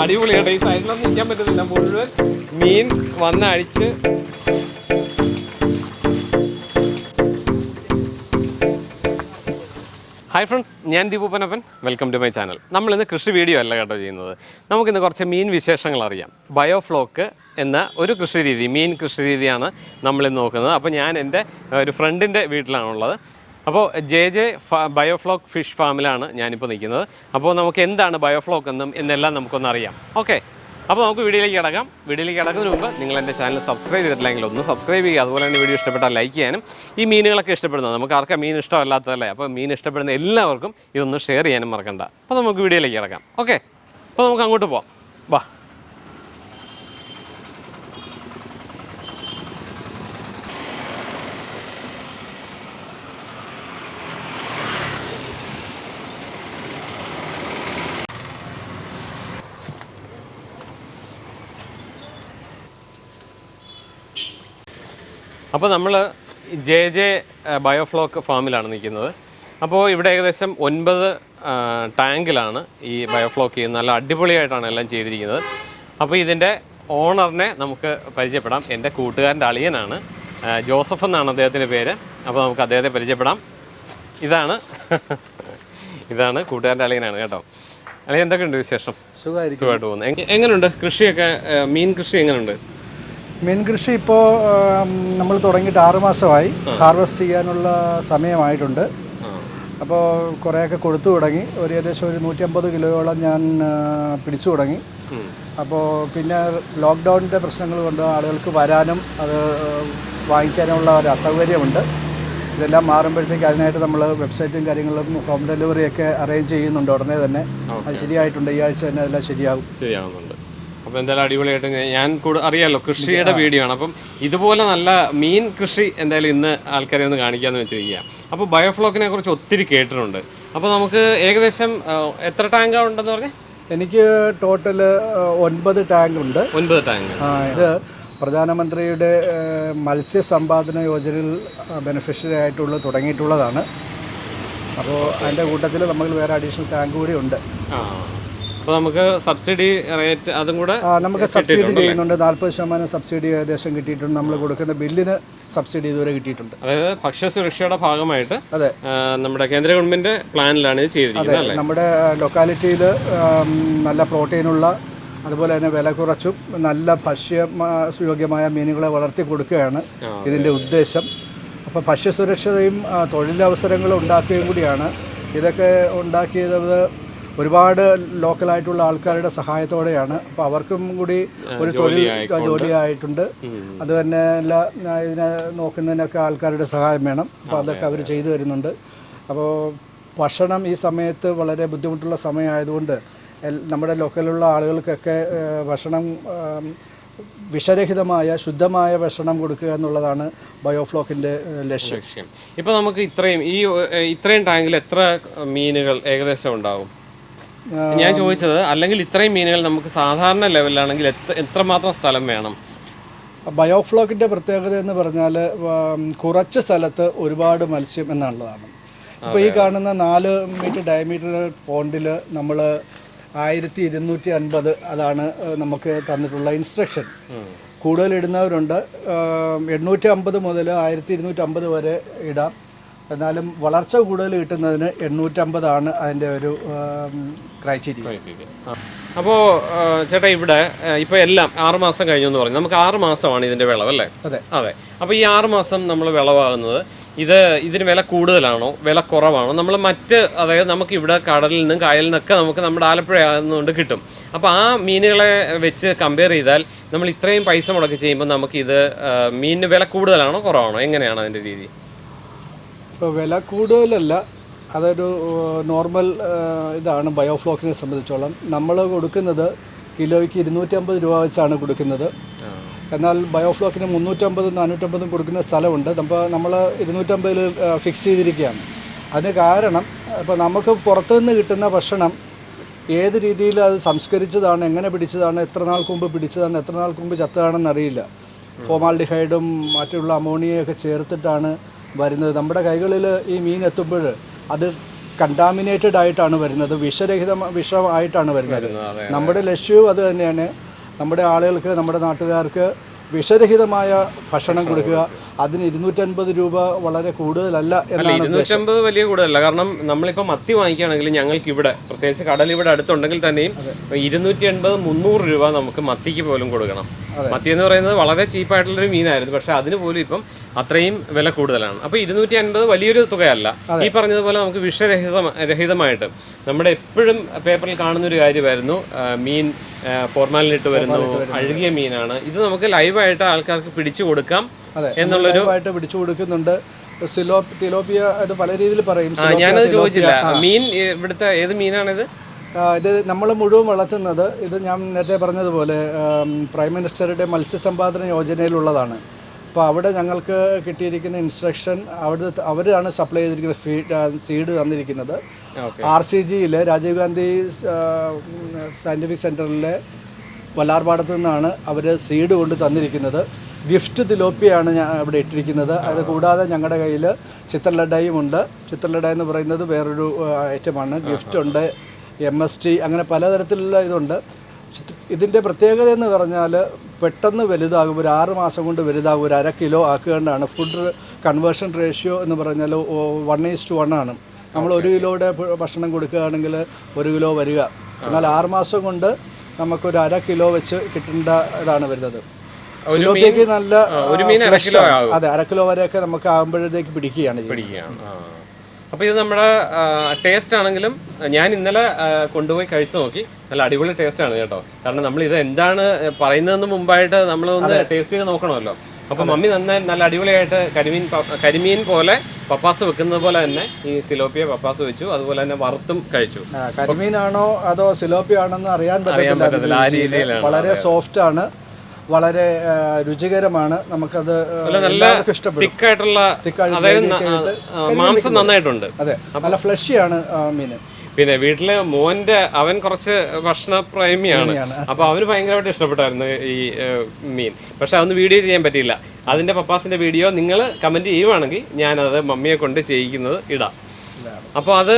അടിപൊളിയായിട്ട് ഈ സൈഡിലൊന്നും നിൽക്കാൻ പറ്റുന്നില്ല മുഴുവൻ മീൻ വന്ന് അടിച്ച്. ഹായ് ഫ്രണ്ട്സ് ഞാൻ ദീപൂപ്പനപ്പൻ വെൽക്കം ടു മൈ ചാനൽ നമ്മളിന്ന് കൃഷി വീഡിയോ അല്ല കേട്ടോ ചെയ്യുന്നത്. നമുക്കിന്ന് കുറച്ച് മീൻ വിശേഷങ്ങൾ അറിയാം. ബയോഫ്ലോക്ക് എന്ന ഒരു കൃഷി രീതി മീൻ കൃഷി രീതിയാണ് നമ്മളിന്ന് നോക്കുന്നത്. അപ്പോൾ ഞാൻ എന്റെ ഒരു ഫ്രണ്ടിന്റെ വീട്ടിലാണുള്ളത്. അപ്പോൾ ജെ ജെ ബയോഫ്ലോക്ക് ഫിഷ് ഫാമിലാണ് ഞാനിപ്പോൾ നിൽക്കുന്നത്. അപ്പോൾ നമുക്ക് എന്താണ് ബയോഫ്ലോക്ക് എന്നും എന്നെല്ലാം നമുക്കൊന്ന് അറിയാം. ഓക്കെ. അപ്പോൾ നമുക്ക് വീഡിയോയിലേക്ക് കിടക്കാം. വീഡിയോയിലേക്ക് കിടക്കുന്നതിന് മുമ്പ് നിങ്ങൾ എന്റെ ചാനൽ സബ്സ്ക്രൈബ് ചെയ്തിട്ടില്ലെങ്കിൽ ഒന്ന് സബ്സ്ക്രൈബ് ചെയ്യുക. അതുപോലെ തന്നെ വീഡിയോ ഇഷ്ടപ്പെട്ടാൽ ലൈക്ക് ചെയ്യാനും. ഈ മീനുകളൊക്കെ ഇഷ്ടപ്പെടുന്നത് നമുക്ക് ആർക്കാ മീൻ ഇഷ്ടമല്ലാത്തതല്ലേ? അപ്പോൾ മീൻ ഇഷ്ടപ്പെടുന്ന എല്ലാവർക്കും ഇതൊന്ന് ഷെയർ ചെയ്യാനും മറക്കണ്ട. അപ്പോൾ നമുക്ക് വീഡിയോയിലേക്ക് കിടക്കാം. ഓക്കെ. അപ്പോൾ നമുക്ക് അങ്ങോട്ട് പോവാം. വാ. അപ്പോൾ നമ്മൾ ജെ ജെ ബയോഫ്ലോക്ക് ഫാമിലാണ് നിൽക്കുന്നത്. അപ്പോൾ ഇവിടെ ഏകദേശം ഒൻപത് ടാങ്കിലാണ് ഈ ബയോഫ്ലോക്ക് ചെയ്യുന്നത്. നല്ല അടിപൊളിയായിട്ടാണ് എല്ലാം ചെയ്തിരിക്കുന്നത്. അപ്പോൾ ഇതിന്റെ ഓണറിനെ നമുക്ക് പരിചയപ്പെടാം. എന്റെ കൂട്ടുകാരന്റെ അളിയനാണ് ജോസഫ് എന്നാണ് അദ്ദേഹത്തിന്റെ പേര്. അപ്പോൾ നമുക്ക് അദ്ദേഹത്തെ പരിചയപ്പെടാം. ഇതാണ് ഇതാണ് കൂട്ടുകാരന്റെ അളിയനാണ് കേട്ടോ. അളിയൻ എന്തൊക്കെയുണ്ട് വിശേഷം? സുഖമായിട്ട് പോകുന്നു. എങ്ങ- എങ്ങനെയുണ്ട് കൃഷിയൊക്കെ? മീൻ കൃഷി എങ്ങനെയുണ്ട് മീൻ കൃഷി ഇപ്പോൾ നമ്മൾ തുടങ്ങിയിട്ട് ആറ് മാസമായി. ഹാർവെസ്റ്റ് ചെയ്യാനുള്ള സമയമായിട്ടുണ്ട്. അപ്പോൾ കുറേയൊക്കെ കൊടുത്തു തുടങ്ങി. ഒരു ഏകദേശം ഒരു നൂറ്റമ്പത് കിലോയോളം ഞാൻ പിടിച്ചു തുടങ്ങി. അപ്പോൾ പിന്നെ ലോക്ക്ഡൗണിന്റെ പ്രശ്നങ്ങൾ കൊണ്ട് ആളുകൾക്ക് വരാനും അത് വാങ്ങിക്കാനുമുള്ള ഒരു അസൗകര്യമുണ്ട്. ഇതെല്ലാം മാറുമ്പോഴത്തേക്ക് അതിനായിട്ട് നമ്മൾ വെബ്സൈറ്റും കാര്യങ്ങളും ഹോം ഡെലിവറിയൊക്കെ അറേഞ്ച് ചെയ്യുന്നുണ്ട് ഉടനെ തന്നെ. അത് ശരിയായിട്ടുണ്ട്. ഈ ആഴ്ച തന്നെ അതെല്ലാം ശരിയാകും ശരിയാവുന്നുണ്ട്. അപ്പോൾ എന്തായാലും അടിപൊളിയായിട്ട് ഞാൻ കൂടെ അറിയാലോ കൃഷിയുടെ വീഡിയോ ആണ് അപ്പം ഇതുപോലെ നല്ല മീൻ കൃഷി എന്തായാലും ഇന്ന് ആൾക്കാരെ ഒന്ന് കാണിക്കാന്ന് വെച്ചിരിക്കുക അപ്പോൾ ബയോഫ്ലോക്കിനെ കുറിച്ച് ഒത്തിരി കേട്ടിട്ടുണ്ട്. അപ്പോൾ നമുക്ക് ഏകദേശം എത്ര ടാങ്കാ ഉണ്ടെന്ന് പറഞ്ഞു? എനിക്ക് ടോട്ടൽ ഒൻപത് ടാങ്ക് ഉണ്ട്. ഒൻപത് ടാങ്ക്. ഇത് പ്രധാനമന്ത്രിയുടെ മത്സ്യ മത്സ്യസമ്പാദന യോജനയിൽ ബെനിഫിഷ്യറി ആയിട്ടുള്ള തുടങ്ങിയിട്ടുള്ളതാണ്. അപ്പോൾ അതിന്റെ കൂട്ടത്തിൽ നമുക്ക് വേറെ അഡീഷണൽ ടാങ്ക് കൂടി ഉണ്ട്. ആ. അപ്പോൾ നമുക്ക് സബ്സിഡി റേറ്റ് അതും കൂടെ നമുക്ക് സബ്സിഡി ചെയ്യുന്നുണ്ട്. നാൽപ്പത് ശതമാനം സബ്സിഡി ഏകദേശം കിട്ടിയിട്ടുണ്ട്. നമ്മൾ കൊടുക്കുന്ന ബില്ലിന് സബ്സിഡി ഇതുവരെ കിട്ടിയിട്ടുണ്ട്. അതായത് ഭക്ഷ്യസുരക്ഷയുടെ ഭാഗമായിട്ട് അതെ. നമ്മുടെ കേന്ദ്ര ഗവൺമെന്റ് പ്ലാനിലാണ് ഇത് ചെയ്തിരിക്കുന്നത് അല്ലേ? നമ്മുടെ ലൊക്കാലിറ്റിയിൽ നല്ല പ്രോട്ടീനുള്ള അതുപോലെ തന്നെ വില കുറച്ചും നല്ല ഭക്ഷ്യ സുയോഗ്യമായ മീനുകളെ വളർത്തി കൊടുക്കുകയാണ് ഇതിന്റെ ഉദ്ദേശം. അപ്പോൾ ഭക്ഷ്യസുരക്ഷതയും തൊഴിലവസരങ്ങളും ഉണ്ടാക്കുകയും കൂടിയാണ്. ഇതൊക്കെ ഉണ്ടാക്കിയത് ഒരുപാട് ലോക്കലായിട്ടുള്ള ആൾക്കാരുടെ സഹായത്തോടെയാണ്. അപ്പോൾ അവർക്കും കൂടി ഒരു തൊഴിൽ ജോലിയായിട്ടുണ്ട്. അത് തന്നെ എല്ലാ ഇതിനെ നോക്കുന്നതിനൊക്കെ ആൾക്കാരുടെ സഹായം വേണം. അപ്പോൾ അതൊക്കെ അവർ ചെയ്തു തരുന്നുണ്ട്. അപ്പോൾ ഭക്ഷണം ഈ സമയത്ത് വളരെ ബുദ്ധിമുട്ടുള്ള സമയമായതുകൊണ്ട് നമ്മുടെ ലോക്കലുള്ള ആളുകൾക്കൊക്കെ ഭക്ഷണം വിഷരഹിതമായ ശുദ്ധമായ ഭക്ഷണം കൊടുക്കുക എന്നുള്ളതാണ് ബയോഫ്ലോക്കിന്റെ ലക്ഷ്യം. ഇപ്പോൾ നമുക്ക് ഇത്രയും ഈ ഇത്രയും ടാങ്കിൽ എത്ര മീനുകൾ ഏകദേശം ഉണ്ടാവും? ഞാൻ ചോദിച്ചത് അല്ലെങ്കിൽ ഇത്രയും മീനുകൾ നമുക്ക് സാധാരണ ലെവലിലാണെങ്കിൽ എത്ര എത്രമാത്രം സ്ഥലം വേണം? ബയോഫ്ലോക്കിന്റെ പ്രത്യേകത എന്ന് പറഞ്ഞാൽ കുറച്ച് സ്ഥലത്ത് ഒരുപാട് മത്സ്യം എന്നുള്ളതാണ്. ഇപ്പോൾ ഈ കാണുന്ന നാല് മീറ്റർ ഡയമീറ്റർ പോണ്ടിൽ നമ്മൾ ആയിരത്തി ഇരുന്നൂറ്റി അൻപത് അതാണ് നമുക്ക് തന്നിട്ടുള്ള ഇൻസ്ട്രക്ഷൻ. കൂടുതൽ ഇടുന്നവരുണ്ട് എണ്ണൂറ്റി അമ്പത് മുതൽ ആയിരത്തി ഇരുന്നൂറ്റി അമ്പത് വരെ ഇടാം. എന്നാലും വളർച്ച കൂടുതൽ കിട്ടുന്നതിന് എണ്ണൂറ്റമ്പതാണ് അതിന്റെ ഒരു ക്രൈറ്റീരിയ അപ്പോൾ ചേട്ടാ ഇവിടെ ഇപ്പോൾ എല്ലാം ആറ് മാസം കഴിഞ്ഞു എന്ന് പറഞ്ഞു. നമുക്ക് ആറ് മാസമാണ് ഇതിന്റെ വിളവ് അല്ലേ? അതെ. അതെ. അപ്പോൾ ഈ ആറ് മാസം നമ്മൾ വിളവാകുന്നത് ഇത് ഇതിന് വില കൂടുതലാണോ? വില കുറവാണോ? നമ്മൾ മറ്റ് അതായത് നമുക്ക് ഇവിടെ കടലിൽ നിന്നും കായലിൽ നിന്നൊക്കെ നമുക്ക് നമ്മുടെ ആലപ്പുഴ ആകുന്നതുകൊണ്ട് കിട്ടും. അപ്പോൾ ആ മീനുകളെ വെച്ച് കമ്പയർ ചെയ്താൽ നമ്മൾ ഇത്രയും പൈസ മുടക്കി ചെയ്യുമ്പോൾ നമുക്ക് ഇത് മീനിന് വില കൂടുതലാണോ കുറവാണോ? എങ്ങനെയാണ് അതിന്റെ രീതി? ഇപ്പോൾ വില കൂടുതലല്ല. അതൊരു നോർമൽ ഇതാണ് ബയോഫ്ലോക്കിനെ സംബന്ധിച്ചോളം. നമ്മൾ കൊടുക്കുന്നത് കിലോയ്ക്ക് ഇരുന്നൂറ്റമ്പത് രൂപ വെച്ചാണ് കൊടുക്കുന്നത്. എന്നാൽ ബയോഫ്ലോക്കിന് മുന്നൂറ്റമ്പതും നാനൂറ്റമ്പതും കൊടുക്കുന്ന സ്ഥലമുണ്ട്. അപ്പോൾ നമ്മൾ ഇരുന്നൂറ്റമ്പതിൽ ഫിക്സ് ചെയ്തിരിക്കുകയാണ്. അതിന് കാരണം ഇപ്പോൾ നമുക്ക് പുറത്തുനിന്ന് കിട്ടുന്ന ഭക്ഷണം ഏത് രീതിയിൽ അത് സംസ്കരിച്ചതാണ് എങ്ങനെ പിടിച്ചതാണ് എത്ര നാൾ മുമ്പ് പിടിച്ചതാണ് എത്ര നാൾ മുമ്പ് ചത്തതാണെന്ന് അറിയില്ല. ഫോമാൽഡിഹൈഡും മറ്റുള്ള അമോണിയയൊക്കെ ചേർത്തിട്ടാണ് വരുന്നത്. നമ്മുടെ കൈകളിൽ ഈ മീൻ എത്തുമ്പോൾ അത് കണ്ടാമിനേറ്റഡ് ആയിട്ടാണ് വരുന്നത്. വിഷരഹിത വിഷമായിട്ടാണ് വരുന്നത്. നമ്മുടെ ലക്ഷ്യവും അത് തന്നെയാണ്. നമ്മുടെ ആളുകൾക്ക് നമ്മുടെ നാട്ടുകാർക്ക് വിഷരഹിതമായ ഭക്ഷണം കൊടുക്കുക. അതിന് ഇരുന്നൂറ്റൻപത് രൂപ വളരെ കൂടുതലല്ല എന്നാണ് ഇരുന്നൂറ്റമ്പത് വലിയ കൂടുതലല്ല. കാരണം നമ്മളിപ്പോൾ മത്തി വാങ്ങിക്കുകയാണെങ്കിൽ ഞങ്ങൾക്ക് ഇവിടെ പ്രത്യേകിച്ച് കടൽ ഇവിടെ അടുത്തുണ്ടെങ്കിൽ തന്നെയും ഇരുന്നൂറ്റി എൺപത് മുന്നൂറ് രൂപ നമുക്ക് മത്തിക്ക് പോലും കൊടുക്കണം. മത്തി എന്ന് പറയുന്നത് വളരെ ചീപ്പായിട്ടുള്ളൊരു മീനായിരുന്നു. പക്ഷെ അതിന് പോലും ഇപ്പം അത്രയും വില കൂടുതലാണ്. അപ്പോൾ ഇരുന്നൂറ്റി അൻപത് വലിയൊരു തുകയല്ല. ഈ പറഞ്ഞതുപോലെ നമുക്ക് വിഷരഹിത രഹിതമായിട്ട് നമ്മുടെ എപ്പോഴും പേപ്പറിൽ കാണുന്ന ഒരു കാര്യമായിരുന്നു മീൻ ഫോർമാലിനിട്ട് വരുന്നു അഴുകിയ മീനാണ്. ഇത് നമുക്ക് ലൈവായിട്ട് ആൾക്കാർക്ക് പിടിച്ചു കൊടുക്കാം അതെ. ലൈവായിട്ട് പിടിച്ചു കൊടുക്കുന്നുണ്ട്. തിലോപ്പിയ അത് പല രീതിയിൽ പറയും. ഞാനത് ചോദിച്ചില്ല. മീൻ ഇവിടുത്തെ ഏത് മീനാണിത്? ഇത് നമ്മൾ മുഴുവൻ വളർത്തുന്നത് ഇത് ഞാൻ നേരത്തെ പറഞ്ഞതുപോലെ പ്രൈം മിനിസ്റ്ററുടെ മത്സ്യസമ്പാദന യോജനയിലുള്ളതാണ്. അപ്പോൾ അവിടെ ഞങ്ങൾക്ക് കിട്ടിയിരിക്കുന്ന ഇൻസ്ട്രക്ഷൻ അവിടെ അവരാണ് സപ്ലൈ ചെയ്തിരിക്കുന്ന ഫീഡ് സീഡ് തന്നിരിക്കുന്നത്. ആർ സി ജിയിൽ രാജീവ് ഗാന്ധി സയന്റിഫിക് സെന്ററിലെ വല്ലാർപാടത്തു നിന്നാണ് അവർ സീഡ് കൊണ്ട് തന്നിരിക്കുന്നത്. ഗിഫ്റ്റ് തിലോപ്പിയാണ് ഞാൻ അവിടെ ഇട്ടിരിക്കുന്നത്. അത് കൂടാതെ ഞങ്ങളുടെ കയ്യിൽ ചിത്രലഡയും ഉണ്ട്. ചിത്രലഡ എന്ന് പറയുന്നത് വേറൊരു ഐറ്റമാണ്. ഗിഫ്റ്റ് ഉണ്ട്. എം എസ് ടി അങ്ങനെ പലതരത്തിലുള്ള ഇതുണ്ട്. ഇതിന്റെ പ്രത്യേകത എന്ന് പറഞ്ഞാൽ പെട്ടെന്ന് വലുതാകും. ഒരു ആറ് മാസം കൊണ്ട് വലുതാകും. ഒരു അര കിലോ ആക്കുകകൊണ്ടാണ്. ഫുഡ് കൺവേർഷൻ റേഷ്യോ എന്ന് പറഞ്ഞാൽ വൺ ഈസ് ടു വൺ ആണ്. നമ്മൾ ഒരു കിലോയുടെ ഭക്ഷണം കൊടുക്കുകയാണെങ്കിൽ ഒരു കിലോ വരിക. എന്നാൽ ആറ് മാസം കൊണ്ട് നമുക്കൊരു അര കിലോ വെച്ച് കിട്ടേണ്ട ഇതാണ് വരുന്നത്. സിലോപ്പിയക്ക് നല്ല ഒരു മീൻ അര കിലോ ആകും. അതെ അര കിലോ വരെയൊക്കെ നമുക്ക് ആകുമ്പോഴത്തേക്ക് പിടിക്കുകയാണ് പിടിക്കുകയാണ്. അപ്പോൾ ഇത് നമ്മുടെ ടേസ്റ്റ് ആണെങ്കിലും ഞാൻ ഇന്നലെ കൊണ്ടുപോയി കഴിച്ചു നോക്കി. നല്ല അടിപൊളി ടേസ്റ്റ് ആണ് കേട്ടോ. കാരണം നമ്മൾ ഇത് എന്താണ് പറയുന്നതെന്ന് മുമ്പായിട്ട് നമ്മൾ ഒന്ന് ടേസ്റ്റ് ചെയ്ത് നോക്കണമല്ലോ. അപ്പോൾ മമ്മി നന്നായി നല്ല അടിപൊളിയായിട്ട് കരിമീൻ കരിമീൻ പോലെ പപ്പാസ് വെക്കുന്നത് പോലെ തന്നെ ഈ സിലോപ്പിയ പപ്പാസ് വെച്ചു. അതുപോലെ തന്നെ വറുത്തും കഴിച്ചു. കരിമീനാണോ അതോ സിലോപ്പിയാണെന്ന് അറിയാൻ പറ്റില്ല പറ്റത്തില്ല. വളരെ സോഫ്റ്റ് ആണ്. വളരെ രുചികരമാണ്. നമുക്കത് എല്ലാവർക്കും ഇഷ്ടപ്പെടും. മാംസം നന്നായിട്ടുണ്ട്. അതെ. നല്ല ഫ്ലഷിയാണ് മീൻ പിന്നെ വീട്ടിലെ മോന്റെ അവൻ കുറച്ച് ഭക്ഷണ പ്രേമിയാണ്. അപ്പൊ അവന് ഭയങ്കരമായിട്ട് ഇഷ്ടപ്പെട്ടായിരുന്നു ഈ മീൻ. പക്ഷെ അതൊന്ന് വീഡിയോ ചെയ്യാൻ പറ്റിയില്ല. അതിന്റെ പപ്പാസിന്റെ വീഡിയോ നിങ്ങൾ കമന്റ് ചെയ്യുവാണെങ്കിൽ ഞാനത് മമ്മിയെ കൊണ്ട് ചെയ്യിക്കുന്നത് ഇടാം. അപ്പോൾ അത്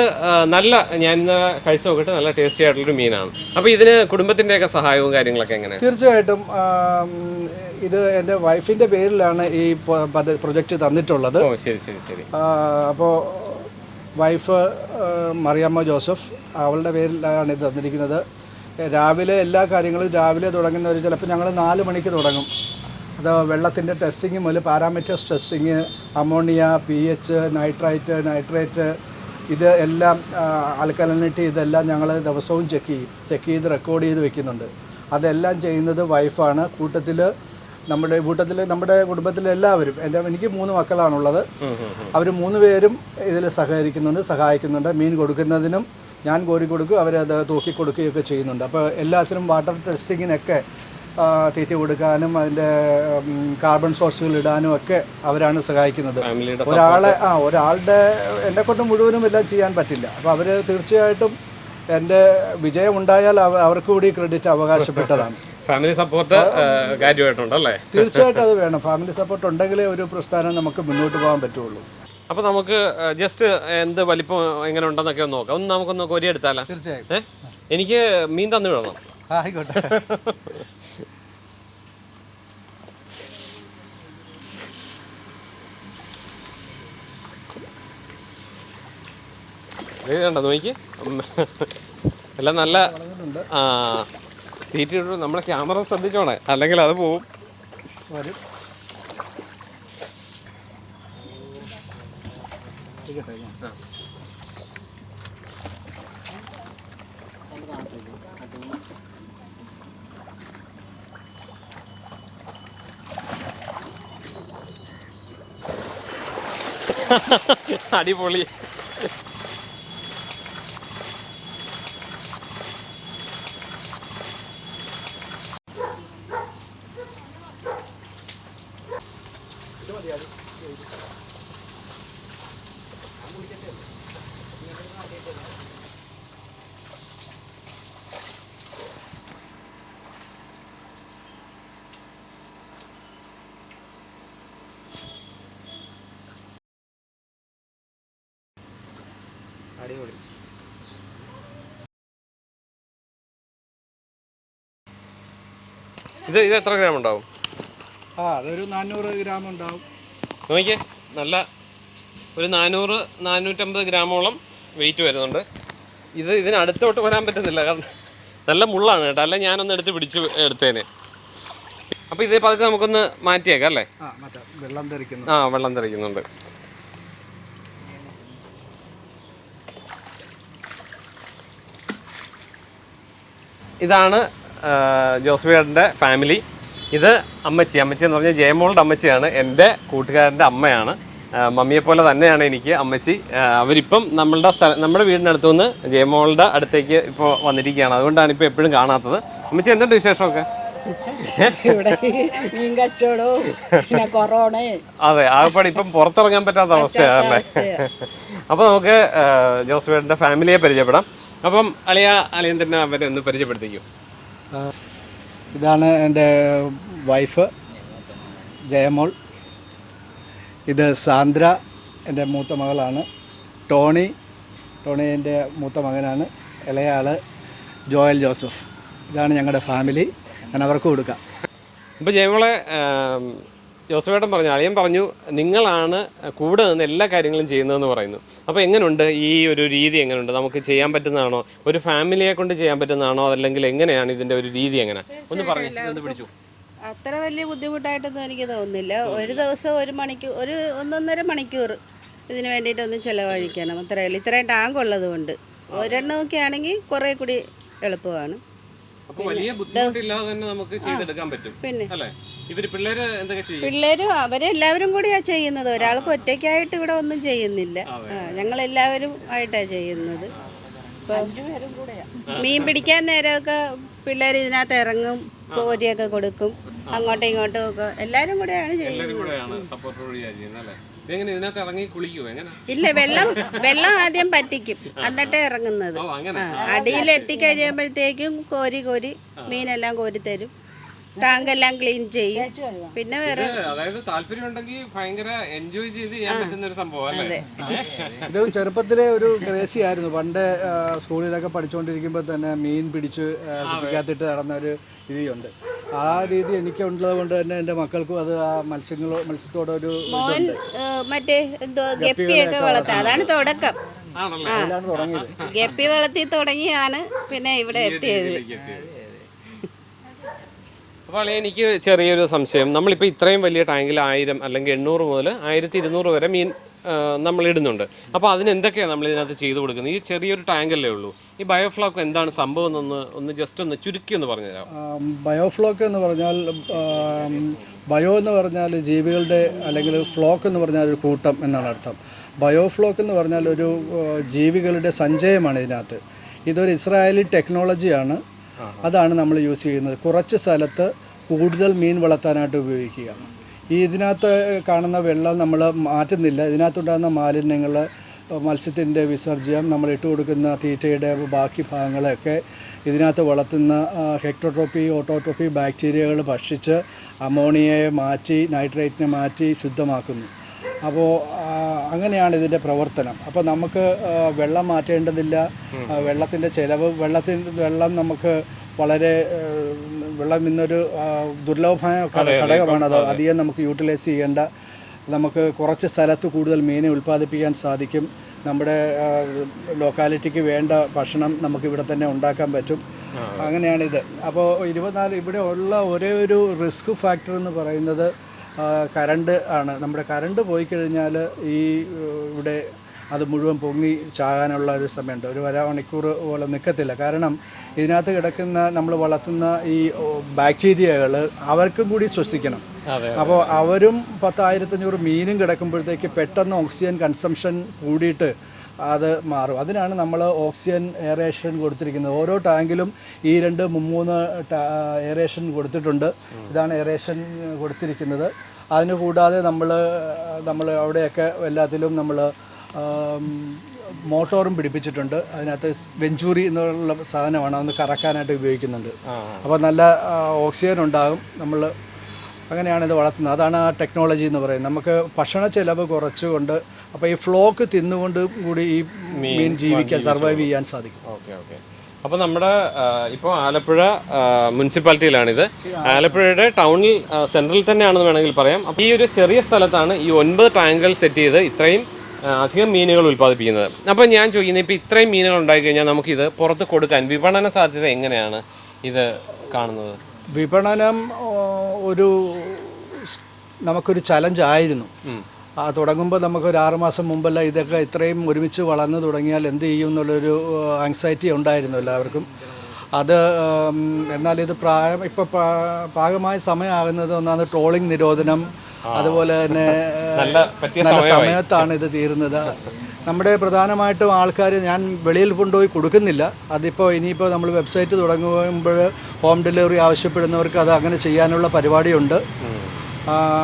നല്ല ഞാൻ ഇന്ന് കഴിച്ചു നോക്കിയിട്ട് നല്ല ടേസ്റ്റി ആയിട്ടുള്ളൊരു മീനാണ്. അപ്പോൾ ഇതിന് കുടുംബത്തിന്റെയൊക്കെ സഹായവും കാര്യങ്ങളൊക്കെ എങ്ങനെ? തീർച്ചയായിട്ടും ഇത് എന്റെ വൈഫിന്റെ പേരിലാണ് ഈ പ്രൊജക്റ്റ് തന്നിട്ടുള്ളത്. ഓ ശരി ശരി ശരി. അപ്പോൾ വൈഫ് മറിയമ്മ ജോസഫ് അവളുടെ പേരിലാണ് ഇത് തന്നിരിക്കുന്നത്. രാവിലെ എല്ലാ കാര്യങ്ങളും രാവിലെ തുടങ്ങുന്ന ഒരു ചിലപ്പോൾ ഞങ്ങൾ നാല് മണിക്ക് തുടങ്ങും. അത് വെള്ളത്തിന്റെ ടെസ്റ്റിങ് മുതൽ parameters testing ammonia P H nitrite nitrate ഇത് എല്ലാം ആൽക്കലനിറ്റി ഇതെല്ലാം ഞങ്ങൾ ദിവസവും ചെക്ക് ചെയ്യും. ചെക്ക് ചെയ്ത് റെക്കോർഡ് ചെയ്ത് വെക്കുന്നുണ്ട്. അതെല്ലാം ചെയ്യുന്നത് വൈഫാണ് കൂട്ടത്തിൽ നമ്മുടെ കൂട്ടത്തിൽ നമ്മുടെ കുടുംബത്തിലെ എല്ലാവരും എന്റെ എനിക്ക് മൂന്ന് മക്കളാണുള്ളത്. അവർ മൂന്ന് പേരും ഇതിൽ സഹകരിക്കുന്നുണ്ട് സഹായിക്കുന്നുണ്ട്. മീൻ കൊടുക്കുന്നതിനും ഞാൻ കോരി കൊടുക്കും അവരത് തൂക്കി കൊടുക്കുകയൊക്കെ ചെയ്യുന്നുണ്ട്. അപ്പോൾ എല്ലാത്തിനും വാട്ടർ ടെസ്റ്റിങ്ങിനൊക്കെ തീറ്റ കൊടുക്കാനും അതിന്റെ കാർബൺ സോഴ്സുകൾ ഇടാനും ഒക്കെ അവരാണ് സഹായിക്കുന്നത്. ഒരാളെ ആ ഒരാളുടെ എന്നെ കൊണ്ട് മുഴുവനും എല്ലാം ചെയ്യാൻ പറ്റില്ല. അപ്പോൾ അവർ തീർച്ചയായിട്ടും എന്റെ വിജയം ഉണ്ടായാൽ അവർക്ക് കൂടി ക്രെഡിറ്റ് അവകാശപ്പെട്ടതാണ്. ഫാമിലി സപ്പോർട്ട് കാര്യമായിട്ടുണ്ടല്ലേ തീർച്ചയായിട്ടും അത് വേണം. ഫാമിലി സപ്പോർട്ട് ഉണ്ടെങ്കിലേ ഒരു പ്രസ്ഥാനം നമുക്ക് മുന്നോട്ട് പോകാൻ പറ്റുള്ളൂ. അപ്പോൾ നമുക്ക് ജസ്റ്റ് എന്ത് വലിപ്പം എങ്ങനെ ഉണ്ടെന്നൊക്കെ ഒന്ന് നോക്കാം. ഒന്ന് നമുക്കൊന്ന് കൊരിയെടുത്താലോ? തീർച്ചയായും. എനിക്ക് മീൻ തന്നു വിടണം. ആയിക്കോട്ടെ. കണ്ടോ? നോക്കി. എല്ലാം നല്ല ആ തീറ്റ നമ്മൾ നമ്മളെ ക്യാമറ ശ്രദ്ധിച്ചോണേ. അല്ലെങ്കിൽ അത് പോവും. അടിപൊളി. ഇത് ഇത് എത്ര ഗ്രാം ഉണ്ടാവും? ആ അതൊരു നാനൂറ് ഗ്രാം ഉണ്ടാവും. നോക്കിയേ നല്ല ഒരു നാനൂറ് നാനൂറ്റമ്പത് ഗ്രാമോളം വെയിറ്റ് വരുന്നുണ്ട്. ഇത് ഇതിന് അടുത്തോട്ട് വരാൻ പറ്റുന്നില്ല കാരണം നല്ല മുള്ളാണ് കേട്ടോ. അല്ല ഞാനൊന്ന് എടുത്ത് പിടിച്ച് എടുത്തേനെ. അപ്പോൾ ഇതേ പതുക്കെ നമുക്കൊന്ന് മാറ്റിയേക്കാം അല്ലേ? വെള്ളം തെറിക്കുന്നു. ആ വെള്ളം തെറിക്കുന്നുണ്ട്. ഇതാണ് ജോസ്ഫിയുടെ ഫാമിലി. ഇത് അമ്മച്ചി. അമ്മച്ചി എന്ന് പറഞ്ഞാൽ ജയമോളുടെ അമ്മച്ചിയാണ്. എന്റെ കൂട്ടുകാരന്റെ അമ്മയാണ്. മമ്മിയെപ്പോലെ മമ്മിയെ പോലെ തന്നെയാണ് എനിക്ക് അമ്മച്ചി. അവരിപ്പം നമ്മളുടെ സ്ഥലം നമ്മുടെ വീടിനടുത്തു നിന്ന് ജയമോളുടെ അടുത്തേക്ക് ഇപ്പോൾ വന്നിരിക്കുകയാണ്. അതുകൊണ്ടാണ് ഇപ്പോൾ എപ്പോഴും കാണാത്തത്. അമ്മച്ചി എന്തുണ്ട് വിശേഷമൊക്കെ? അതെ ആകപ്പാട് ഇപ്പം പുറത്തിറങ്ങാൻ പറ്റാത്ത അവസ്ഥയാണ് അപ്പൊ അപ്പോൾ നമുക്ക് ജോസ്ഫേഡിന്റെ ഫാമിലിയെ പരിചയപ്പെടാം. അപ്പം അളിയ അളിയൻ തന്നെ അവരെ ഒന്ന് പരിചയപ്പെടുത്തിക്കും. ഇതാണ് എന്റെ വൈഫ് ജയമോൾ. ഇത് സാന്ദ്ര എന്റെ മൂത്ത മകളാണ്. ടോണി ടോണി എന്റെ മൂത്ത മകനാണ്. ഇളയാൾ ജോയൽ ജോസഫ്. ഇതാണ് ഞങ്ങളുടെ ഫാമിലി. ഞാൻ അവർക്ക് കൊടുക്കാം. ഇപ്പോൾ ജയമോളെ ജോസഫേട്ടൻ പറഞ്ഞു അളിയൻ പറഞ്ഞു നിങ്ങളാണ് കൂടെ നിന്ന് എല്ലാ കാര്യങ്ങളും ചെയ്യുന്നതെന്ന് പറയുന്നു. അപ്പോൾ എങ്ങനെയുണ്ട് ഈ ഒരു രീതി എങ്ങനെയുണ്ട് നമുക്ക് ചെയ്യാൻ പറ്റുന്നതാണോ? ഒരു ഫാമിലിയെ കൊണ്ട് ചെയ്യാൻ പറ്റുന്നതാണോ? അല്ലെങ്കിൽ എങ്ങനെയാണ് ഇതിന്റെ ഒരു രീതി എങ്ങനെ? ഒന്ന് പറഞ്ഞു പിടിച്ചു. അത്ര വലിയ ബുദ്ധിമുട്ടായിട്ടൊന്നും എനിക്ക് തോന്നുന്നില്ല. ഒരു ദിവസം ഒരു മണിക്കൂർ ഒരു ഒന്നൊന്നര മണിക്കൂർ ഇതിന് വേണ്ടിയിട്ടൊന്ന് ചിലവഴിക്കണം. അത്രയേ ഉള്ളൂ. ഇത്രയും ടാങ്ക് ഉള്ളത് കൊണ്ട്. ഒരെണ്ണമൊക്കെ ആണെങ്കിൽ കുറേ കൂടി എളുപ്പമാണ്. വലിയ ബുദ്ധിമുട്ടില്ലാതെ തന്നെ നമുക്ക് ചെയ്തെടുക്കാൻ പറ്റും. പിന്നെ. പിള്ളേര് എന്തൊക്കെ ചെയ്യും? പിള്ളേരും അവരെല്ലാവരും കൂടിയാ ചെയ്യുന്നത്. ഒരാൾക്ക് ഒറ്റയ്ക്കായിട്ട് ഇവിടെ ഒന്നും ചെയ്യുന്നില്ല. ഞങ്ങൾ എല്ലാവരും ആയിട്ടാ ചെയ്യുന്നത്. മീൻ പിടിക്കാൻ നേരമൊക്കെ പിള്ളേർ ഇതിനകത്ത് ഇറങ്ങും കോരിയൊക്കെ കൊടുക്കും. അങ്ങോട്ടും ഇങ്ങോട്ടും ഒക്കെ. എല്ലാരും കൂടെയാണ് ചെയ്യുന്നത്. ഇല്ല വെള്ളം വെള്ളം ആദ്യം പറ്റിക്കും. എന്നിട്ടേ ഇറങ്ങുന്നത്. ഓ അങ്ങനെ. അടിയിൽ എത്തിക്കഴിയുമ്പോഴത്തേക്കും കോരി കോരി മീനെല്ലാം കോരി തരും ടാങ്ക് എല്ലാം ക്ലീൻ ചെയ്യും. പിന്നെ വേറെ അതായത് താല്പര്യം ഉണ്ടെങ്കിൽ ഭയങ്കര എൻജോയ് ചെയ്ത് ചെയ്യാൻ പറ്റുന്ന ഒരു സംഭവം അല്ലേ? ഇത് ചെറുപ്പത്തിലെ ഒരു ക്രേസി ആയിരുന്നു. പണ്ട് സ്കൂളിലൊക്കെ പഠിച്ചുകൊണ്ടിരിക്കുമ്പോൾ തന്നെ മീൻ പിടിച്ച് കുടിക്കാത്തിട്ട് നടന്ന ഒരു രീതിയുണ്ട്. ആ രീതി എനിക്ക് ഉള്ളത് കൊണ്ട് തന്നെ എന്റെ മക്കൾക്കും അത് ആ മത്സ്യങ്ങളോ മത്സ്യത്തോടൊരു മറ്റേ എന്തോ ഗപ്പിയൊക്കെ വളർത്താം. അതാണ് തുടക്കം. ആണല്ലേ അതിലാണ് തുടങ്ങിയത്. ഗപ്പി വളർത്തി തുടങ്ങിയാണ് പിന്നെ ഇവിടെ എത്തിയത്. അപ്പോൾ എനിക്ക് ചെറിയൊരു സംശയം. നമ്മളിപ്പോൾ ഇത്രയും വലിയ ടാങ്കിൽ ആയിരം അല്ലെങ്കിൽ എണ്ണൂറ് മുതൽ ആയിരത്തി ഇരുന്നൂറ് വരെ മീൻ നമ്മൾ ഇടുന്നുണ്ട്. അപ്പോൾ അതിനെന്തൊക്കെയാണ് നമ്മൾ ഇതിനകത്ത് ചെയ്തു കൊടുക്കുന്നത്? ഈ ചെറിയൊരു ടാങ്കല്ലേ ഉള്ളൂ. ഈ ബയോഫ്ലോക്ക് എന്താണ് സംഭവം എന്നൊന്ന് ഒന്ന് ജസ്റ്റ് ഒന്ന് ചുരുക്കി ഒന്ന് പറഞ്ഞുതരാം ആം, ബയോഫ്ലോക്ക് എന്ന് പറഞ്ഞാൽ ബയോ എന്ന് പറഞ്ഞാൽ ജീവികളുടെ അല്ലെങ്കിൽ ഫ്ലോക്ക് എന്ന് പറഞ്ഞാൽ ഒരു കൂട്ടം എന്നാണ് അർത്ഥം. ബയോഫ്ലോക്ക് എന്ന് പറഞ്ഞാൽ ഒരു ജീവികളുടെ സഞ്ചയമാണ് ഇതിനകത്ത്. ഇതൊരു ഇസ്രായേലി ടെക്നോളജിയാണ്. അതാണ് നമ്മൾ യൂസ് ചെയ്യുന്നത്. കുറച്ച് സ്ഥലത്ത് കൂടുതൽ മീൻ വളർത്താനായിട്ട് ഉപയോഗിക്കുക ഈ ഇതിനകത്ത് കാണുന്ന വെള്ളം നമ്മൾ മാറ്റുന്നില്ല. ഇതിനകത്തുണ്ടാകുന്ന മാലിന്യങ്ങൾ മത്സ്യത്തിന്റെ വിസർജ്യം നമ്മൾ ഇട്ട് കൊടുക്കുന്ന തീറ്റയുടെ ബാക്കി ഭാഗങ്ങളൊക്കെ ഇതിനകത്ത് വളർത്തുന്ന ഹെക്ടോട്രോപ്പി ഓട്ടോട്രോപ്പി ബാക്ടീരിയകൾ ഭക്ഷിച്ച് അമോണിയയെ മാറ്റി നൈട്രേറ്റിനെ മാറ്റി ശുദ്ധമാക്കുന്നു. അപ്പോൾ അങ്ങനെയാണ് ഇതിന്റെ പ്രവർത്തനം. അപ്പോൾ നമുക്ക് വെള്ളം മാറ്റേണ്ടതില്ല. വെള്ളത്തിന്റെ ചിലവ് വെള്ളത്തിൻ വെള്ളം നമുക്ക് വളരെ വെള്ളം ഇന്നൊരു ദുർലഭമായ ഘട- ഘടകമാണ്. അത് അധികം നമുക്ക് യൂട്ടിലൈസ് ചെയ്യേണ്ട നമുക്ക് കുറച്ച് സ്ഥലത്ത് കൂടുതൽ മീനെ ഉൽപ്പാദിപ്പിക്കാൻ സാധിക്കും. നമ്മുടെ ലോക്കാലിറ്റിക്ക് വേണ്ട ഭക്ഷണം നമുക്ക് ഇവിടെ തന്നെ ഉണ്ടാക്കാൻ പറ്റും. അങ്ങനെയാണിത്. അപ്പോൾ ഇരുപത്തിനാല് ഇവിടെ ഉള്ള ഒരേ ഒരു റിസ്ക് ഫാക്ടർ എന്ന് പറയുന്നത് കരണ്ട് ആണ്. നമ്മുടെ കറണ്ട് പോയി കഴിഞ്ഞാൽ ഈ ഇവിടെ അത് മുഴുവൻ പൊങ്ങി ചാകാനുള്ള ഒരു സമയമുണ്ട്. ഒരു അര മണിക്കൂർ പോലെ നിൽക്കത്തില്ല കാരണം ഇതിനകത്ത് കിടക്കുന്ന നമ്മൾ വളർത്തുന്ന ഈ ബാക്ടീരിയകൾ അവർക്കും കൂടി ശ്വസിക്കണം. അപ്പോൾ അവരും പത്തായിരത്തഞ്ഞൂറ് മീനും കിടക്കുമ്പോഴത്തേക്ക് പെട്ടെന്ന് ഓക്സിജൻ കൺസംഷൻ കൂടിയിട്ട് അത് മാറും. അതിനാണ് നമ്മൾ ഓക്സിജൻ എയറേഷൻ കൊടുത്തിരിക്കുന്നത്. ഓരോ ടാങ്കിലും ഈ രണ്ട് മൂന്ന് എയറേഷൻ കൊടുത്തിട്ടുണ്ട്. ഇതാണ് എയറേഷൻ കൊടുത്തിരിക്കുന്നത്. അതിന് കൂടാതെ നമ്മൾ നമ്മൾ അവിടെയൊക്കെ എല്ലാത്തിലും നമ്മൾ മോട്ടോറും പിടിപ്പിച്ചിട്ടുണ്ട്. അതിനകത്ത് വെഞ്ചൂറി എന്നുള്ള സാധനമാണ് അതൊന്ന് കറക്കാനായിട്ട് ഉപയോഗിക്കുന്നുണ്ട്. അപ്പോൾ നല്ല ഓക്സിജൻ ഉണ്ടാകും നമ്മൾ അങ്ങനെയാണ് ഇത് വളർത്തുന്നത്. അതാണ് ആ ടെക്നോളജി എന്ന് പറയുന്നത്. നമുക്ക് ഭക്ഷണ ചെലവ് കുറച്ചുകൊണ്ട് അപ്പോൾ ഈ ഫ്ലോക്ക് തിന്നുകൊണ്ട് കൂടി ഈ മീൻ ജീവിക്കാൻ സർവൈവ് ചെയ്യാൻ സാധിക്കും. Okay okay. അപ്പോൾ നമ്മുടെ ഇപ്പോൾ ആലപ്പുഴ മുനിസിപ്പാലിറ്റിയിലാണിത്. ആലപ്പുഴയുടെ ടൗണിൽ സെൻട്രലിൽ സെൻട്രൽ തന്നെയാണെന്ന് വേണമെങ്കിൽ പറയാം. അപ്പോൾ ഈ ഒരു ചെറിയ സ്ഥലത്താണ് ഈ ഒൻപത് ടാങ്കുകൾ സെറ്റ് ചെയ്ത് ഇത്രയും അധികം മീനുകൾ ഉൽപ്പാദിപ്പിക്കുന്നത്. അപ്പോൾ ഞാൻ ചോദിക്കുന്നത് ഇപ്പോൾ ഇത്രയും മീനുകൾ ഉണ്ടായി കഴിഞ്ഞാൽ നമുക്കിത് പുറത്ത് കൊടുക്കാൻ വിപണന സാധ്യത എങ്ങനെയാണ് ഇത് കാണുന്നത്? വിപണനം ഒരു നമുക്കൊരു ചലഞ്ച് ആയിരുന്നു. ആ തുടങ്ങുമ്പോൾ നമുക്ക് ഒരു ആറുമാസം മുമ്പല്ല ഇതൊക്കെ ഇത്രയും ഒരുമിച്ച് വളർന്നു തുടങ്ങിയാൽ എന്ത് ചെയ്യും എന്നുള്ളൊരു ആങ്സൈറ്റി ഉണ്ടായിരുന്നു എല്ലാവർക്കും. അത് എന്നാൽ ഇത് പ്രായം ഇപ്പോൾ പാകമായ സമയമാകുന്നത് ഒന്നാണ് ട്രോളിംഗ് നിരോധനം അതുപോലെ തന്നെ നല്ല സമയത്താണ് ഇത് തീരുന്നത്. നമ്മുടെ പ്രധാനമായിട്ടും ആൾക്കാർ ഞാൻ വെളിയിൽ കൊണ്ടുപോയി കൊടുക്കുന്നില്ല. അതിപ്പോൾ ഇനിയിപ്പോൾ നമ്മൾ വെബ്സൈറ്റ് തുടങ്ങുമ്പോൾ ഹോം ഡെലിവറി ആവശ്യപ്പെടുന്നവർക്ക് അത് അങ്ങനെ ചെയ്യാനുള്ള പരിപാടിയുണ്ട്.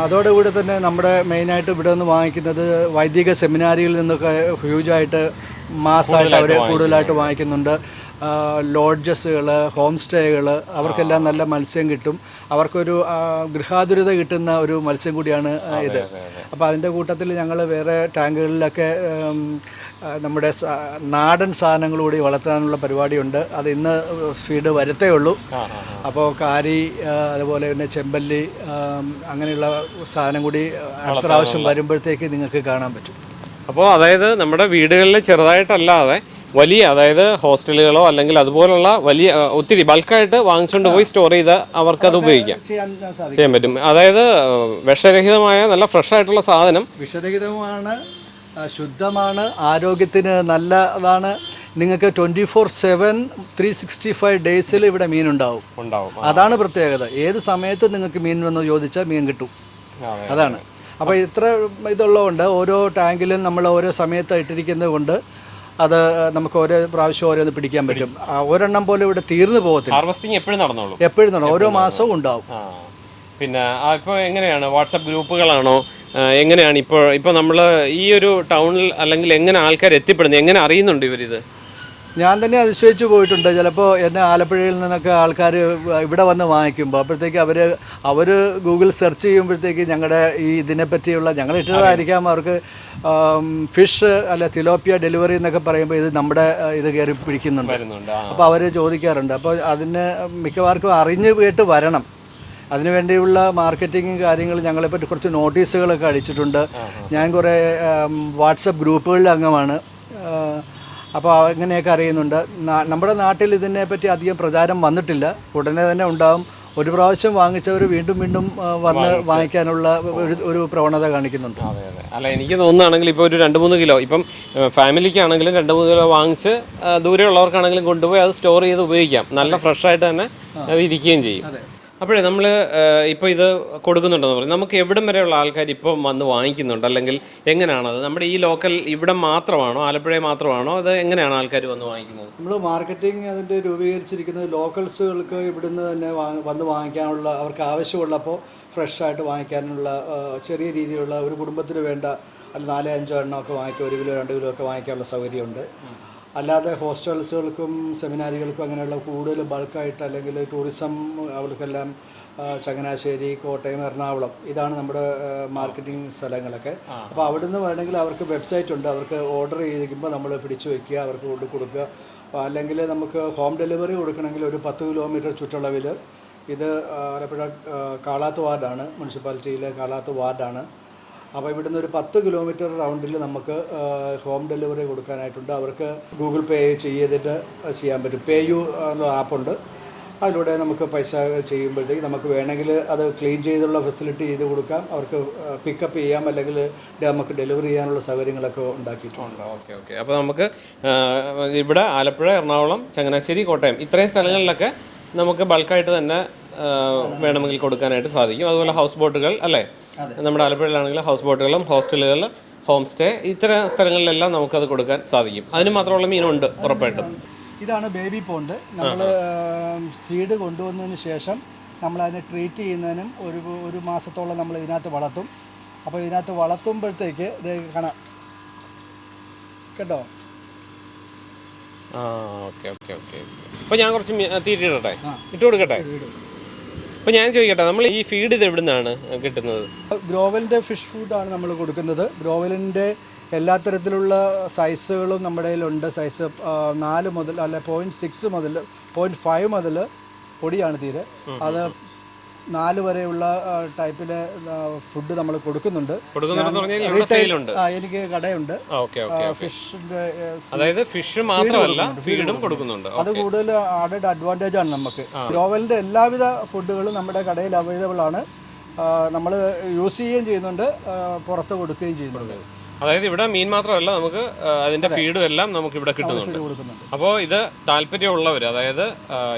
അതോടുകൂടി തന്നെ നമ്മുടെ മെയിനായിട്ട് ഇവിടെ നിന്ന് വാങ്ങിക്കുന്നത് വൈദിക സെമിനാരിയിൽ നിന്നൊക്കെ ഹ്യൂജായിട്ട് മാസമായിട്ട് അവർ കൂടുതലായിട്ട് വാങ്ങിക്കുന്നുണ്ട്. ലോഡ്ജസുകൾ ഹോം സ്റ്റേകൾ അവർക്കെല്ലാം നല്ല മത്സ്യം കിട്ടും. അവർക്കൊരു ഗൃഹാതുരത കിട്ടുന്ന ഒരു മത്സ്യം കൂടിയാണ് ഇത്. അപ്പോൾ അതിന്റെ കൂട്ടത്തിൽ ഞങ്ങൾ വേറെ ടാങ്കുകളിലൊക്കെ നമ്മുടെ നാടൻ സാധനങ്ങൾ കൂടി വളർത്താനുള്ള പരിപാടിയുണ്ട്. അത് ഇന്ന് സ്പീഡ് വരത്തേ ഉള്ളൂ. അപ്പോൾ കാരി അതുപോലെ തന്നെ ചെമ്പല്ലി അങ്ങനെയുള്ള സാധനം കൂടി അടുത്ത പ്രാവശ്യം വരുമ്പോഴത്തേക്ക് നിങ്ങൾക്ക് കാണാൻ പറ്റും. അപ്പോൾ അതായത് നമ്മുടെ വീടുകളിൽ ചെറുതായിട്ടല്ലാതെ വലിയ അതായത് ഹോസ്റ്റലുകളോ അല്ലെങ്കിൽ അതുപോലുള്ള വലിയ ഒത്തിരി ബൾക്കായിട്ട് വാങ്ങിച്ചുകൊണ്ട് പോയി സ്റ്റോർ ചെയ്ത് അവർക്ക് അത് ഉപയോഗിക്കാം. ചെയ്യാൻ പറ്റും. അതായത് വിഷരഹിതമായ നല്ല ഫ്രഷ് ആയിട്ടുള്ള സാധനം. വിഷരഹിതമാണ് ശുദ്ധമാണ് ആരോഗ്യത്തിന് നല്ലതാണ്. നിങ്ങൾക്ക് twenty four seven three sixty five ഡേയ്സിൽ ഇവിടെ മീൻ ഉണ്ടാവും. ഉണ്ടാവും. അതാണ് പ്രത്യേകത. ഏത് സമയത്ത് നിങ്ങൾക്ക് മീൻ വന്ന് ചോദിച്ചാൽ മീൻ കിട്ടും. അതാണ്. അപ്പോൾ ഇത്ര ഇതുള്ളതുകൊണ്ട് ഓരോ ടാങ്കിലും നമ്മൾ ഓരോ സമയത്ത് ഇട്ടിരിക്കുന്നത് കൊണ്ട് അത് നമുക്ക് ഓരോ പ്രാവശ്യം ഓരോന്ന് പിടിക്കാൻ പറ്റും. ആ, ഒരെണ്ണം പോലും ഇവിടെ തീർന്നു പോകത്തില്ല. ഹാർവസ്റ്റിംഗ് എപ്പോഴും നടന്നോളൂ. എപ്പോഴും നടക്കും ഓരോ മാസവും ഉണ്ടാവും. ആ പിന്നെ ഇപ്പോൾ എങ്ങനെയാണ്? വാട്സപ്പ് ഗ്രൂപ്പുകളാണോ? ആ, എങ്ങനെയാണ് ഇപ്പോൾ ഇപ്പോൾ നമ്മൾ ഈ ഒരു ടൗണിൽ അല്ലെങ്കിൽ എങ്ങനെ ആൾക്കാർ എത്തിപ്പെടുന്നത്? എങ്ങനെ അറിയുന്നുണ്ട് ഇവരിത്? ഞാൻ തന്നെ അതിശയിച്ചു പോയിട്ടുണ്ട്. ചിലപ്പോൾ എന്നെ ആലപ്പുഴയിൽ നിന്നൊക്കെ ആൾക്കാർ ഇവിടെ വന്ന് വാങ്ങിക്കുമ്പോൾ അപ്പോഴത്തേക്ക് അവർ അവർ ഗൂഗിൾ സെർച്ച് ചെയ്യുമ്പോഴത്തേക്ക് ഞങ്ങളുടെ ഈ ഇതിനെപ്പറ്റിയുള്ള ഞങ്ങൾ ഇട്ടതായിരിക്കാം. അവർക്ക് ഫിഷ് അല്ല തിലോപ്പിയ ഡെലിവറി എന്നൊക്കെ പറയുമ്പോൾ ഇത് നമ്മുടെ ഇത് കയറി പിടിക്കുന്നുണ്ട്. അപ്പോൾ അവർ ചോദിക്കാറുണ്ട്. അപ്പോൾ അതിന് മിക്കവാർക്കും അറിഞ്ഞ് കേട്ട് വരണം. അതിനുവേണ്ടിയുള്ള മാർക്കറ്റിംഗ് കാര്യങ്ങൾ ഞങ്ങളെപ്പറ്റി കുറച്ച് നോട്ടീസുകളൊക്കെ അടിച്ചിട്ടുണ്ട്. ഞാൻ കുറേ വാട്സപ്പ് ഗ്രൂപ്പുകളിൽ അംഗമാണ്. അപ്പോൾ അങ്ങനെയൊക്കെ അറിയുന്നുണ്ട്. നമ്മുടെ നാട്ടിൽ ഇതിനെപ്പറ്റി അധികം പ്രചാരം വന്നിട്ടില്ല. ഉടനെ തന്നെ ഉണ്ടാവും. ഒരു പ്രാവശ്യം വാങ്ങിച്ചവർ വീണ്ടും വീണ്ടും വന്ന് വാങ്ങിക്കാനുള്ള ഒരു ഒരു പ്രവണത കാണിക്കുന്നുണ്ട്. അതെ അതെ. അല്ല എനിക്ക് തോന്നുകയാണെങ്കിൽ ഇപ്പോൾ ഒരു രണ്ട് മൂന്ന് കിലോ ഇപ്പം ഫാമിലിക്കാണെങ്കിലും രണ്ട് മൂന്ന് കിലോ വാങ്ങിച്ച് ദൂരെയുള്ളവർക്കാണെങ്കിലും കൊണ്ടുപോയി അത് സ്റ്റോർ ചെയ്ത് ഉപയോഗിക്കാം. നല്ല ഫ്രഷ് ആയിട്ട് തന്നെ അത് ഇരിക്കുകയും ചെയ്യും. അപ്പോഴേ നമ്മൾ ഇപ്പോൾ ഇത് കൊടുക്കുന്നുണ്ടെന്ന് പറഞ്ഞു. നമുക്ക് എവിടം വരെയുള്ള ആൾക്കാർ ഇപ്പോൾ വന്ന് വാങ്ങിക്കുന്നുണ്ട്? അല്ലെങ്കിൽ എങ്ങനെയാണത് നമ്മുടെ ഈ ലോക്കൽ ഇവിടെ മാത്രമാണോ ആലപ്പുഴ മാത്രമാണോ? അത് എങ്ങനെയാണ് ആൾക്കാർ വന്ന് വാങ്ങിക്കുന്നത്? നമ്മൾ മാർക്കറ്റിംഗ് അതിന്റെ രൂപീകരിച്ചിരിക്കുന്നത് ലോക്കൽസുകൾക്ക് ഇവിടുന്ന് തന്നെ വന്ന് വാങ്ങിക്കാനുള്ള അവർക്ക് ആവശ്യമുള്ളപ്പോൾ ഫ്രഷായിട്ട് വാങ്ങിക്കാനുള്ള ചെറിയ രീതിയിലുള്ള ഒരു കുടുംബത്തിന് വേണ്ട നാല് അഞ്ചോ എണ്ണമൊക്കെ വാങ്ങിക്കുക ഒരു കിലോ രണ്ട് കിലോ ഒക്കെ വാങ്ങിക്കാനുള്ള സൗകര്യമുണ്ട്. അല്ലാതെ ഹോസ്റ്റൽസുകൾക്കും സെമിനാരികൾക്കും അങ്ങനെയുള്ള കൂടുതൽ ബൾക്കായിട്ട് അല്ലെങ്കിൽ ടൂറിസം അവർക്കെല്ലാം ചങ്ങനാശ്ശേരി കോട്ടയം എറണാകുളം ഇതാണ് നമ്മുടെ മാർക്കറ്റിംഗ് സ്ഥലങ്ങളൊക്കെ. അപ്പോൾ അവിടെ നിന്ന് വേണമെങ്കിൽ അവർക്ക് വെബ്സൈറ്റ് ഉണ്ട്. അവർക്ക് ഓർഡർ ചെയ്തിരിക്കുമ്പോൾ നമ്മൾ പിടിച്ചു വയ്ക്കുക അവർക്ക് കൊണ്ട് കൊടുക്കുക. അല്ലെങ്കിൽ നമുക്ക് ഹോം ഡെലിവറി കൊടുക്കണമെങ്കിൽ ഒരു പത്ത് കിലോമീറ്റർ ചുറ്റളവിൽ ഇത് ആലപ്പുഴ കാളാത്ത് വാർഡാണ് മുനിസിപ്പാലിറ്റിയിലെ കാളാത്ത് വാർഡാണ്. അപ്പോൾ ഇവിടുന്ന് ഒരു പത്ത് കിലോമീറ്റർ റൗണ്ടിൽ നമുക്ക് ഹോം ഡെലിവറി കൊടുക്കാനായിട്ടുണ്ട്. അവർക്ക് ഗൂഗിൾ പേ ചെയ്തിട്ട് ചെയ്യാൻ പറ്റും. പേ യു എന്നുള്ള ആപ്പുണ്ട്. അതിലൂടെ നമുക്ക് പൈസ ചെയ്യുമ്പോഴത്തേക്ക് നമുക്ക് വേണമെങ്കിൽ അത് ക്ലീൻ ചെയ്തുള്ള ഫെസിലിറ്റി ചെയ്ത് കൊടുക്കാം. അവർക്ക് പിക്കപ്പ് ചെയ്യാം. അല്ലെങ്കിൽ നമുക്ക് ഡെലിവറി ചെയ്യാനുള്ള സൗകര്യങ്ങളൊക്കെ ഉണ്ടാക്കിയിട്ടുണ്ട്. Okay okay. അപ്പോൾ നമുക്ക് ഇവിടെ ആലപ്പുഴ എറണാകുളം ചങ്ങനാശ്ശേരി കോട്ടയം ഇത്രയും സ്ഥലങ്ങളിലൊക്കെ നമുക്ക് ബൾക്കായിട്ട് തന്നെ വേണമെങ്കിൽ കൊടുക്കാനായിട്ട് സാധിക്കും. അതുപോലെ ഹൗസ് ബോട്ടുകൾ അല്ലേ? നമ്മുടെ ആലപ്പുഴയിലാണെങ്കിൽ ഹൗസ് ബോട്ടുകളും ഹോസ്റ്റലുകൾ ഹോം സ്റ്റേ ഇത്തരം സ്ഥലങ്ങളിലെല്ലാം നമുക്കത് കൊടുക്കാൻ സാധിക്കും. അതിന് മാത്രമുള്ള മീനുണ്ട് ഉറപ്പായിട്ടും. ഇതാണ് ബേബി പോണ്ട് നമ്മൾ സീഡ് കൊണ്ടുവന്നതിന് ശേഷം നമ്മൾ അതിനെ ട്രീറ്റ് ചെയ്യുന്നതിനും ഒരു ഒരു മാസത്തോളം നമ്മൾ ഇതിനകത്ത് വളർത്തും. അപ്പോൾ ഇതിനകത്ത് വളർത്തുമ്പോഴത്തേക്ക് ഇത് കാണാം. കേട്ടോ? ആ ഓക്കെ ഓക്കെ ഓക്കെ അപ്പോൾ ഞാൻ കുറച്ച് തീറ്റിടട്ടെ ഇട്ട് കൊടുക്കട്ടെ. അപ്പോൾ ഞാൻ ചോദിക്കട്ടെ നമ്മൾ ഈ ഫീഡ് ഇത് എവിടെ നിന്നാണ് കിട്ടുന്നത്? ഗ്രോവലിന്റെ ഫിഷ് ഫുഡ് ആണ് നമ്മൾ കൊടുക്കുന്നത്. ഗ്രോവലിന്റെ എല്ലാ തരത്തിലുള്ള സൈസുകളും നമ്മുടെ കയ്യിലുണ്ട്. സൈസ് നാല് മുതൽ അല്ല പോയിന്റ് സിക്സ് മുതൽ പോയിന്റ് ഫൈവ് മുതൽ പൊടിയാണ് തീരെ. അത് നാല് വരെയുള്ള ടൈപ്പിലെ ഫുഡ് നമ്മൾ കൊടുക്കുന്നുണ്ട്. എനിക്ക് കടയുണ്ട്. ഫിഷിന്റെ അതായത് ഫിഷ് മാത്രമല്ല ഫീഡും കൊടുക്കുന്നുണ്ട്. അത് കൂടുതൽ ആഡഡ് അഡ്വാന്റേജ് ആണ് നമുക്ക്. ഗ്രോവലിന്റെ എല്ലാവിധ ഫുഡുകളും നമ്മുടെ കടയിൽ അവൈലബിൾ ആണ്. നമ്മൾ യൂസ് ചെയ്യുകയും ചെയ്യുന്നുണ്ട് പുറത്ത് കൊടുക്കുകയും ചെയ്യുന്നുണ്ട്. അതായത് ഇവിടെ മീൻ മാത്രമല്ല നമുക്ക് അതിന്റെ ഫീഡും എല്ലാം നമുക്ക് ഇവിടെ കിട്ടുന്നുണ്ട്. അപ്പോൾ ഇത് താല്പര്യമുള്ളവർ അതായത്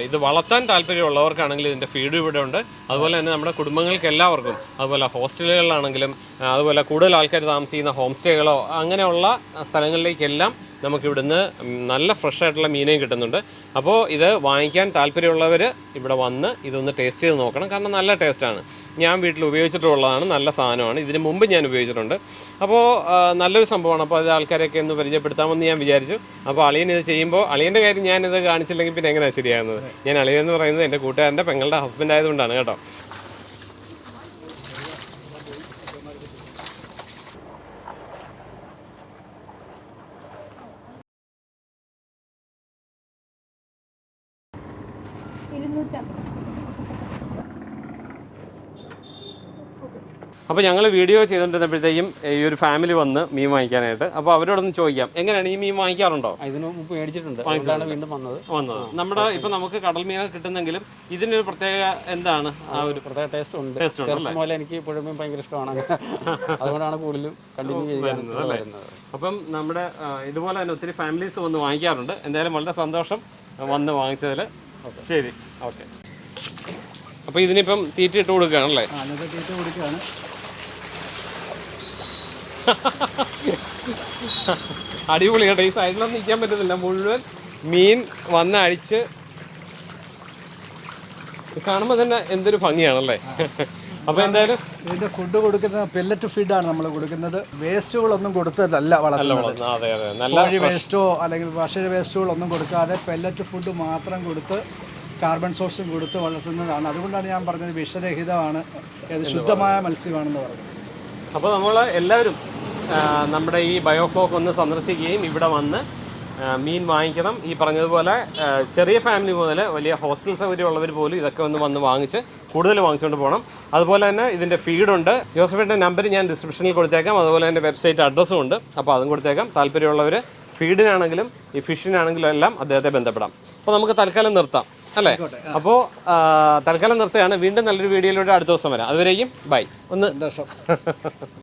ഇത് വളർത്താൻ താല്പര്യമുള്ളവർക്കാണെങ്കിൽ ഇതിന്റെ ഫീഡ് ഇവിടെ ഉണ്ട്. അതുപോലെ തന്നെ നമ്മുടെ കുടുംബങ്ങൾക്ക് എല്ലാവർക്കും അതുപോലെ ഹോസ്റ്റലുകളിലാണെങ്കിലും അതുപോലെ കൂടുതൽ ആൾക്കാർ താമസിക്കുന്ന ഹോം സ്റ്റേകളോ അങ്ങനെയുള്ള സ്ഥലങ്ങളിലേക്കെല്ലാം നമുക്ക് ഇവിടുന്ന് നല്ല ഫ്രഷ് ആയിട്ടുള്ള മീനേയും കിട്ടുന്നുണ്ട്. അപ്പോൾ ഇത് വാങ്ങിക്കാൻ താല്പര്യമുള്ളവർ ഇവിടെ വന്ന് ഇതൊന്ന് ടേസ്റ്റ് ചെയ്ത് നോക്കണം. കാരണം നല്ല ടേസ്റ്റാണ് ഞാൻ വീട്ടിൽ ഉപയോഗിച്ചിട്ടുള്ളതാണ് നല്ല സാധനമാണ്. ഇതിന് മുമ്പ് ഞാൻ ഉപയോഗിച്ചിട്ടുണ്ട്. അപ്പോൾ നല്ലൊരു സംഭവമാണ്. അപ്പോൾ അത് ആൾക്കാരെയൊക്കെ ഒന്ന് പരിചയപ്പെടുത്താമെന്ന് ഞാൻ വിചാരിച്ചു. അപ്പോൾ അളിയൻ ഇത് ചെയ്യുമ്പോൾ അളിയന്റെ കാര്യം ഞാനിത് കാണിച്ചില്ലെങ്കിൽ പിന്നെ എങ്ങനെയാണ് ശരിയാകുന്നത്? ഞാൻ അളിയൻ എന്ന് പറയുന്നത് എന്റെ കൂട്ടുകാരന്റെ പെങ്ങളുടെ ഹസ്ബൻഡ് ആയതുകൊണ്ടാണ് കേട്ടോ. അപ്പോൾ ഞങ്ങൾ വീഡിയോ ചെയ്തുകൊണ്ടിരുന്നപ്പോഴത്തേക്കും ഈ ഒരു ഫാമിലി വന്ന് മീൻ വാങ്ങിക്കാനായിട്ട്. അപ്പോൾ അവരോടൊന്ന് ചോദിക്കാം. എങ്ങനെയാണ് ഈ മീൻ വാങ്ങിക്കാറുണ്ടോ? ഇതിന് മുമ്പ് മേടിച്ചിട്ടുണ്ട്. അതുകൊണ്ടാണ് വീണ്ടും വന്നത്. വന്നത്. നമ്മുടെ ഇപ്പൊ നമുക്ക് കടൽ മീൻ കിട്ടുന്നെങ്കിലും ഇതിനൊരു പ്രത്യേക എന്താണ്? ആ ഒരു പ്രത്യേക ടേസ്റ്റ് ഉണ്ട്. ടേസ്റ്റ് ഉണ്ട് പോലെ എനിക്ക് പുഴമീൻ ഭയങ്കര ഇഷ്ടമാണ്. അതുകൊണ്ടാണ് കൂടുതലും കണ്ടിന്യൂ ചെയ്യുന്നത് അപ്പം നമ്മുടെ ഇതുപോലെ തന്നെ ഒത്തിരി ഫാമിലീസ് വന്ന് വാങ്ങിക്കാറുണ്ട്. എന്തായാലും വളരെ സന്തോഷം വന്ന് വാങ്ങിച്ചതിൽ ശരി. ഓക്കെ. അപ്പോൾ ഇതിനിപ്പം തീറ്റ ഇട്ട് കൊടുക്കുകയാണല്ലേ? തീറ്റ കൊടുക്കുകയാണ്. അടിപൊളി കേട്ടോ. ഈ സൈഡിലൊന്നും നിൽക്കാൻ പറ്റുന്നില്ല മുഴുവൻ മീൻ വന്ന് അടിച്ച് കാണുമ്പോൾ തന്നെ എന്തൊരു ഭംഗിയാണല്ലേ? അപ്പൊ എന്തായാലും ഇതിന്റെ ഫുഡ് കൊടുക്കുന്നത് പെല്ലറ്റ് ഫീഡ് ആണ് നമ്മൾ കൊടുക്കുന്നത്. വേസ്റ്റുകളൊന്നും കൊടുത്തതല്ല വളർത്തുന്നത്. കോഴി വേസ്റ്റോ അല്ലെങ്കിൽ ഭക്ഷ്യ വേസ്റ്റുകളൊന്നും കൊടുക്കാതെ പെല്ലറ്റ് ഫുഡ് മാത്രം കൊടുത്ത് കാർബൺ സോഴ്സും കൊടുത്ത് വളർത്തുന്നതാണ്. അതുകൊണ്ടാണ് ഞാൻ പറഞ്ഞത് വിഷരഹിതമാണ്. ശുദ്ധമായ മത്സ്യമാണെന്ന് പറഞ്ഞത്. അപ്പോൾ നമ്മൾ എല്ലാവരും നമ്മുടെ ഈ ബയോഫ്ലോക്ക് ഒന്ന് സന്ദർശിക്കുകയും ഇവിടെ വന്ന് മീൻ വാങ്ങിക്കണം. ഈ പറഞ്ഞതുപോലെ ചെറിയ ഫാമിലി മുതൽ വലിയ ഹോസ്റ്റൽ സൗകര്യം ഉള്ളവർ പോലും ഇതൊക്കെ ഒന്ന് വന്ന് വാങ്ങിച്ച് കൂടുതൽ വാങ്ങിച്ചുകൊണ്ട് പോകണം. അതുപോലെ തന്നെ ഇതിന്റെ ഫീഡുണ്ട്. ജോസഫിന്റെ നമ്പർ ഞാൻ ഡിസ്ക്രിപ്ഷനിൽ കൊടുത്തേക്കാം. അതുപോലെ എന്റെ വെബ്സൈറ്റ് അഡ്രസ്സും ഉണ്ട്. അപ്പോൾ അതും കൊടുത്തേക്കാം. താല്പര്യമുള്ളവർ ഫീഡിനാണെങ്കിലും ഈ ഫിഷിനാണെങ്കിലും എല്ലാം അദ്ദേഹത്തെ ബന്ധപ്പെടാം. അപ്പോൾ നമുക്ക് തൽക്കാലം നിർത്താം. അല്ലേ? അപ്പോൾ തൽക്കാലം നിർത്തുകയാണ്. വീണ്ടും നല്ലൊരു വീഡിയോയിലൂടെ അടുത്ത ദിവസം വരാം. അതുവരേക്കും ബൈ. ഒന്ന് സന്തോഷം.